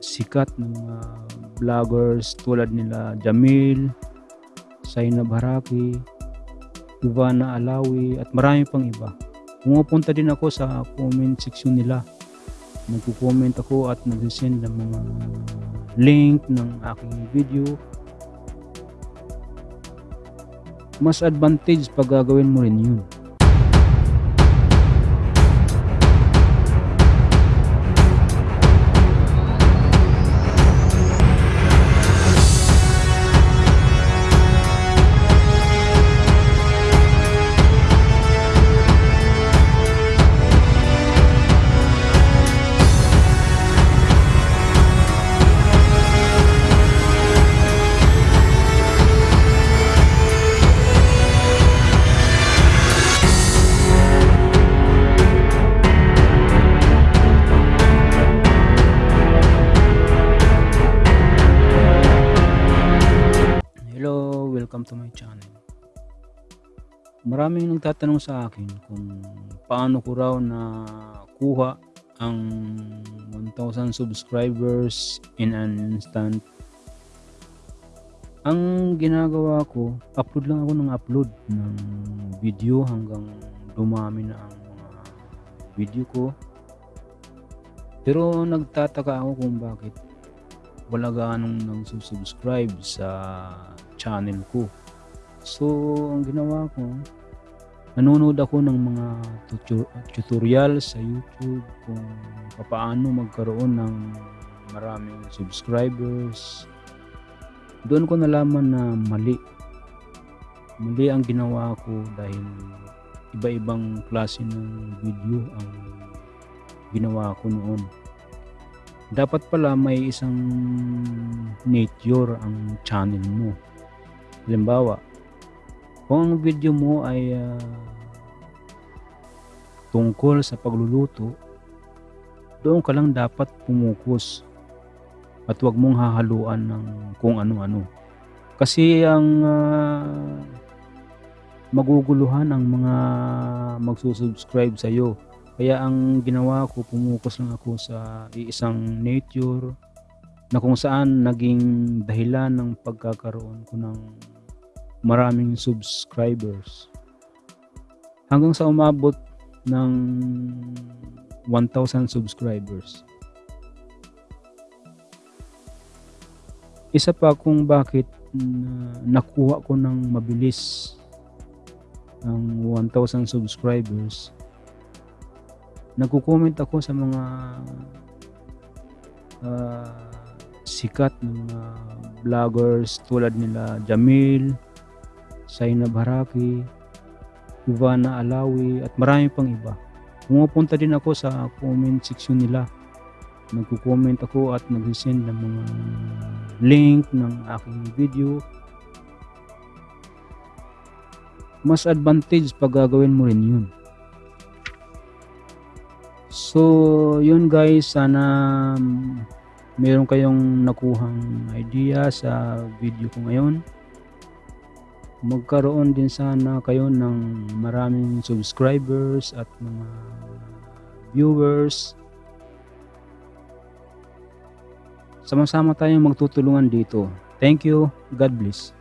sikat na mga vloggers tulad nila Jamil, Zainab Haraki, Ivana Alawi at marami pang iba. Pumupunta din ako sa comment section nila. Nagko-comment ako at nag-send ng mga link ng aking video. Mas advantage pag gagawin mo rin yun. To my channel. Maraming nagtatanong sa akin kung paano ko raw na kuha ang 1,000 subscribers in an instant. Ang ginagawa ko, upload lang ako ng upload ng video hanggang dumami na ang mga video ko. Pero nagtataka ako kung bakit wala ganong nang subscribe sa channel ko. So, ang ginawa ko, nanonood ako ng mga tutorial sa YouTube kung paano magkaroon ng maraming subscribers. Doon ko nalaman na mali. Mali ang ginawa ko dahil iba-ibang klase ng video ang ginawa ko noon. Dapat pala may isang nature ang channel mo. Halimbawa, kung ang video mo ay ah, tungkol sa pagluluto, doon ka lang dapat pumukus at huwag mong hahaluan ng kung ano-ano. Kasi ang ah, maguguluhan ang mga magsusubscribe sa iyo. Kaya ang ginawa ko, pumukus lang ako sa iisang nature na kung saan naging dahilan ng pagkakaroon ko ng maraming subscribers. Hanggang sa umabot ng 1,000 subscribers. Isa pa kung bakit na nakuha ko ng mabilis ng 1,000 subscribers nagko-comment ako sa mga ah, sikat na mga vloggers tulad nila Jamil, Zainab Haraki, Ivana Alawi at marami pang iba. Pumupunta din ako sa comment section nila. Nagko-comment ako at nag-send ng mga link ng aking video. Mas advantage pag gagawin mo rin yun. So, yun guys, sana meron kayong nakuhang idea sa video ko ngayon. Magkaroon din sana kayo ng maraming subscribers at mga viewers. Sama-sama tayong magtutulungan dito. Thank you. God bless.